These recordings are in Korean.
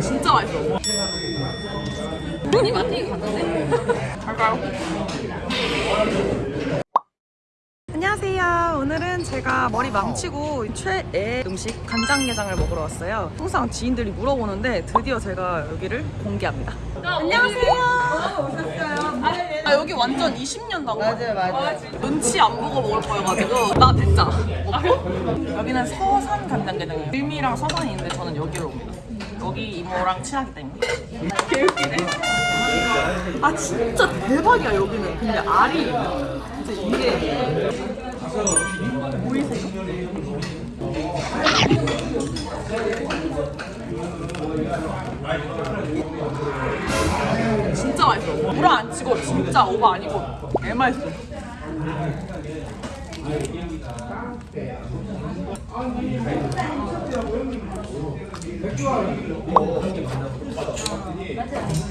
진짜 맛있어. 돈이 많이 갔는데? 갈까요? 오늘은 제가 머리 망치고 최애 음식 간장게장을 먹으러 왔어요. 항상 지인들이 물어보는데 드디어 제가 여기를 공개합니다. 안녕하세요. 오셨어요. 아 여기 완전 20년 당 맞아요, 맞아요. 눈치 안 보고 먹을 거여가지고 나 됐잖아. 먹고 여기는 서산 간장게장이에요. 을미랑 서산이 있는데 저는 여기로 옵니다. 여기 이모랑 친하기 때문에. 개웃기네. 아 진짜 대박이야 여기는. 근데 알이 진짜 이게 보이세요? 진짜 맛있어. 물안 치고 진짜 오버 아니고 개 맛있어.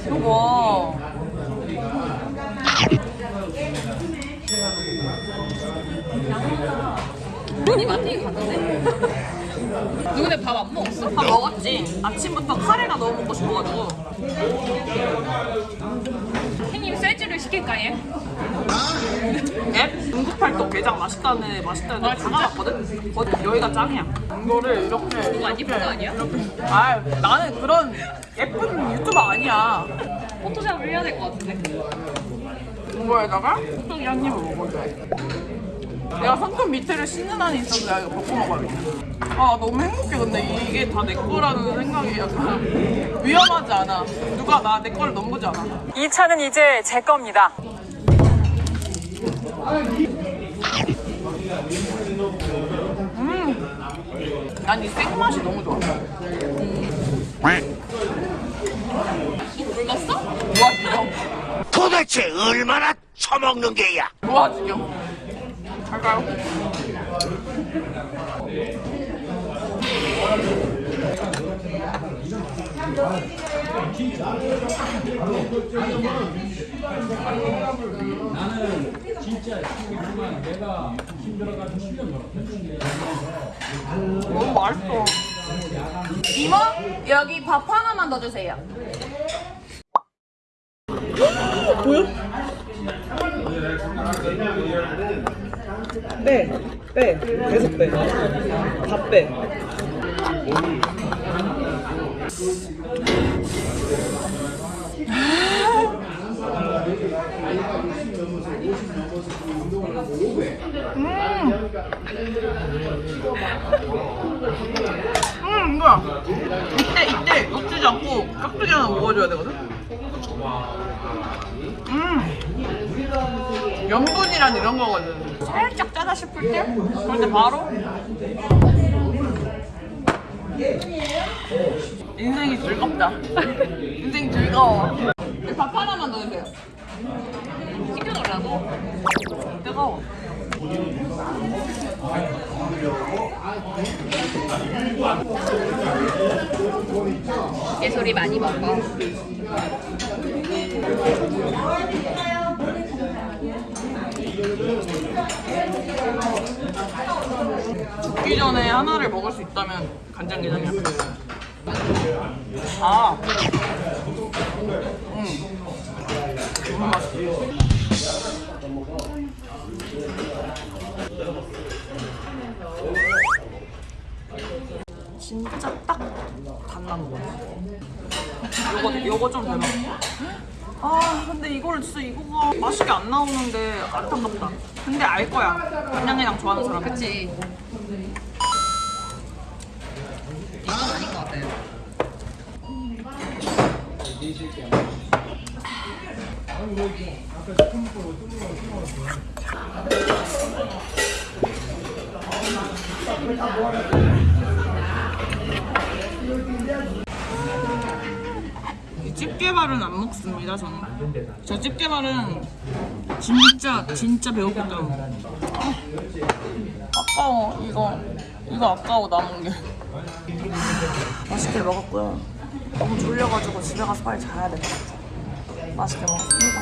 이거 돈이 많이 갔는데? 너 근데 밥 안 먹었어? 밥 먹었지. 아침부터 카레가 너무 먹고 싶어가지고. 형님 쇠주를 시킬까요? 앱 중국팔도 게장 맛있다는 애 맛있다는 애다 가봤거든? 거기 여기가 짱이야. 이거를 이렇게 안 예쁜 거 아니야? 아 나는 그런 예쁜 유튜버 아니야. 포토샵을 해야 될 것 같은데? 이거에다가 소고기 한 입을 먹어줘야 돼. 내가 손톱 밑에를 씻는 한이 있어서 내가 이거 벗고 먹어야겠다. 아 너무 행복해 근데 이게 다 내 거라는 생각이 약간 위험하지 않아. 누가 나 내 거를 넘보지 않아. 이 차는 이제 제 겁니다. 음, 난 이 생맛이 너무 좋아. 좋아 지경. 도대체 얼마나 처먹는 게야? 좋아 지경. 갈까요? 너무 맛있어. 이모 여기 밥 하나만 더 주세요. 빼, 빼, 계속 빼, 다 빼. 음, 뭐야? 이때 이때 놓치지 않고 깍두기 하나 먹어줘야 되거든. 음, 염분이란 이런 거거든. 살짝 짜다 싶을 때, 그럴 때 바로 인생이 즐겁다. 인생 즐거워. 밥 하나만 넣으세요. 시켜놓으라고? 뜨거워. 깨소리 많이 먹어. 죽기 전에 하나를 먹을 수 있다면 간장게장이야. 아. 음. 너무 맛있어. 진짜 딱 거. 요거 요거 좀 대박. 아 근데 이거를 진짜 이거가 맛있게 안 나오는데 안타깝다. 근데 알 거야. 간장게장 좋아하는 사람. 그치. 이건 아닌 것 같아요. 이 집게발은 안 먹습니다 저는. 저 집게발은 진짜 진짜 때문에 아, 아까워 이거. 이거 아까워 남은 게. 맛있게 먹었고요. 너무 졸려가지고 집에 가서 빨리 자야 될 것 같아 맛있게 먹었습니다